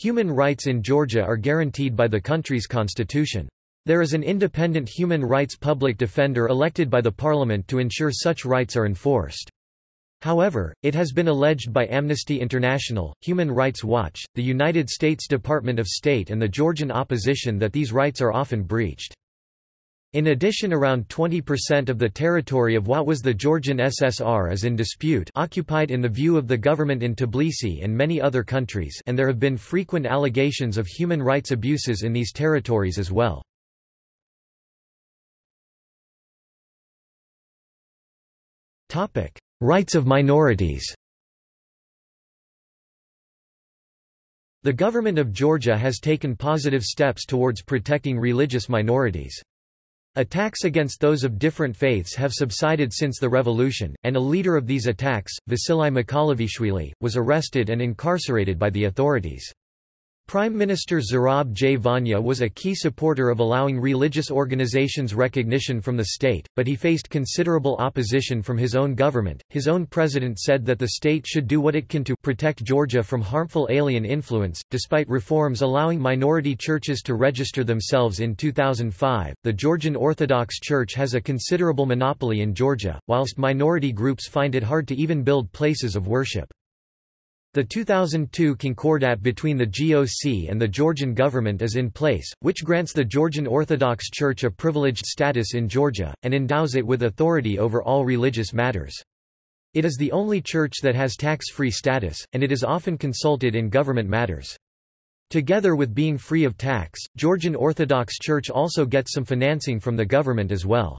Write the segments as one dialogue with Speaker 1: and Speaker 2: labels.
Speaker 1: Human rights in Georgia are guaranteed by the country's constitution. There is an independent human rights public defender elected by the parliament to ensure such rights are enforced. However, it has been alleged by Amnesty International, Human Rights Watch, the United States Department of State and the Georgian opposition that these rights are often breached. In addition around 20% of the territory of what was the Georgian SSR is in dispute occupied in the view of the government in Tbilisi and many other countries and there have been frequent allegations of human rights abuses in these territories as well. Rights of minorities The government of Georgia has taken positive steps towards protecting religious minorities. Attacks against those of different faiths have subsided since the revolution, and a leader of these attacks, Vasily Mkalavishvili, was arrested and incarcerated by the authorities. Prime Minister Zurab Zhvania was a key supporter of allowing religious organizations recognition from the state, but he faced considerable opposition from his own government. His own president said that the state should do what it can to protect Georgia from harmful alien influence. Despite reforms allowing minority churches to register themselves in 2005, the Georgian Orthodox Church has a considerable monopoly in Georgia, whilst minority groups find it hard to even build places of worship. The 2002 concordat between the GOC and the Georgian government is in place, which grants the Georgian Orthodox Church a privileged status in Georgia, and endows it with authority over all religious matters. It is the only church that has tax-free status, and it is often consulted in government matters. Together with being free of tax, Georgian Orthodox Church also gets some financing from the government as well.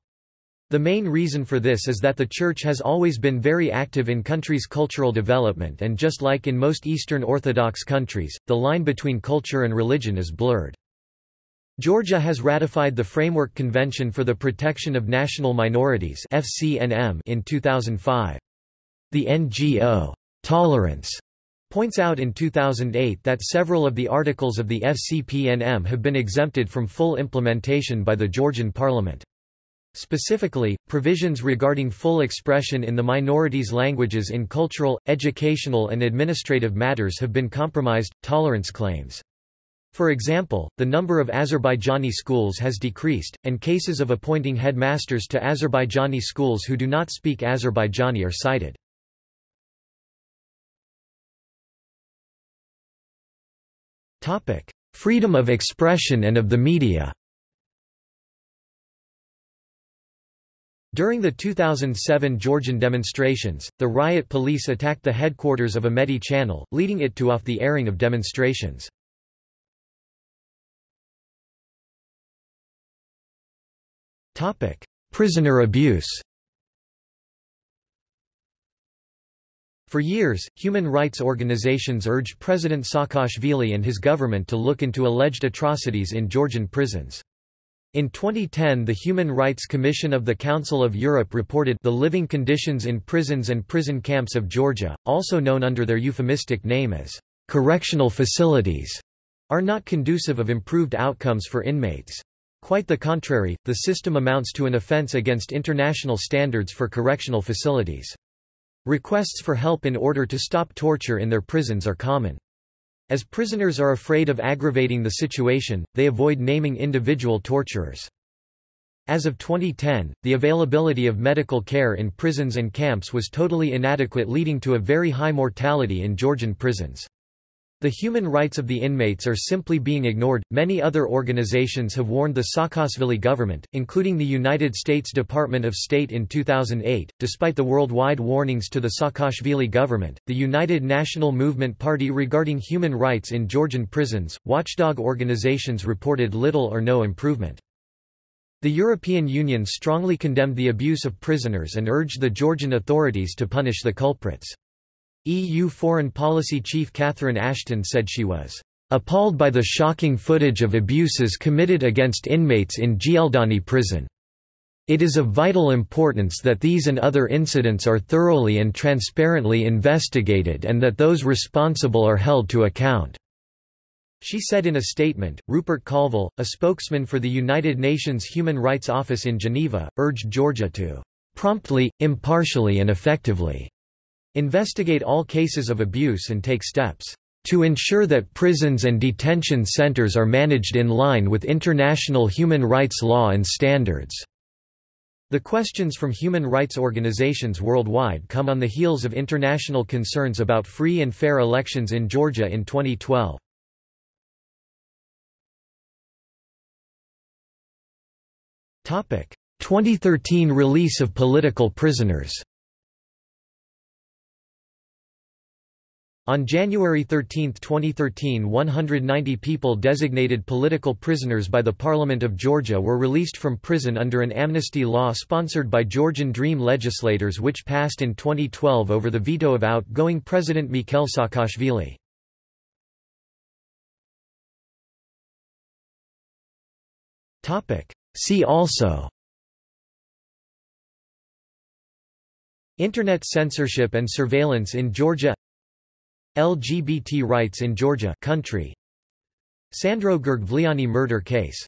Speaker 1: The main reason for this is that the Church has always been very active in countries' cultural development and just like in most Eastern Orthodox countries, the line between culture and religion is blurred. Georgia has ratified the Framework Convention for the Protection of National Minorities in 2005. The NGO, Tolerance, points out in 2008 that several of the articles of the FCPNM have been exempted from full implementation by the Georgian parliament. Specifically, provisions regarding full expression in the minorities' languages in cultural, educational and administrative matters have been compromised. Tolerance claims. For example, the number of Azerbaijani schools has decreased, and cases of appointing headmasters to Azerbaijani schools who do not speak Azerbaijani are cited. Freedom of expression and of the media During the 2007 Georgian demonstrations, the riot police attacked the headquarters of Imedi Channel, leading it to off the airing of demonstrations. Prisoner abuse For years, human rights organizations urged President Saakashvili and his government to look into alleged atrocities in Georgian prisons. In 2010 the Human Rights Commission of the Council of Europe reported the living conditions in prisons and prison camps of Georgia, also known under their euphemistic name as correctional facilities, are not conducive of improved outcomes for inmates. Quite the contrary, the system amounts to an offense against international standards for correctional facilities. Requests for help in order to stop torture in their prisons are common. As prisoners are afraid of aggravating the situation, they avoid naming individual torturers. As of 2010, the availability of medical care in prisons and camps was totally inadequate leading to a very high mortality in Georgian prisons. The human rights of the inmates are simply being ignored. Many other organizations have warned the Saakashvili government, including the United States Department of State in 2008. Despite the worldwide warnings to the Saakashvili government, the United National Movement Party regarding human rights in Georgian prisons, watchdog organizations reported little or no improvement. The European Union strongly condemned the abuse of prisoners and urged the Georgian authorities to punish the culprits. EU Foreign Policy Chief Catherine Ashton said she was appalled by the shocking footage of abuses committed against inmates in Gldani prison. It is of vital importance that these and other incidents are thoroughly and transparently investigated and that those responsible are held to account." She said in a statement. Rupert Colville, a spokesman for the United Nations Human Rights Office in Geneva, urged Georgia to promptly, impartially and effectively Investigate all cases of abuse and take steps to ensure that prisons and detention centers are managed in line with international human rights law and standards." The questions from human rights organizations worldwide come on the heels of international concerns about free and fair elections in Georgia in 2012. Topic: 2013 release of political prisoners On January 13, 2013 190 people designated political prisoners by the Parliament of Georgia were released from prison under an amnesty law sponsored by Georgian Dream legislators which passed in 2012 over the veto of outgoing President Mikhail Saakashvili. See also Internet censorship and surveillance in Georgia LGBT rights in Georgia country. Sandro Girgvliani murder case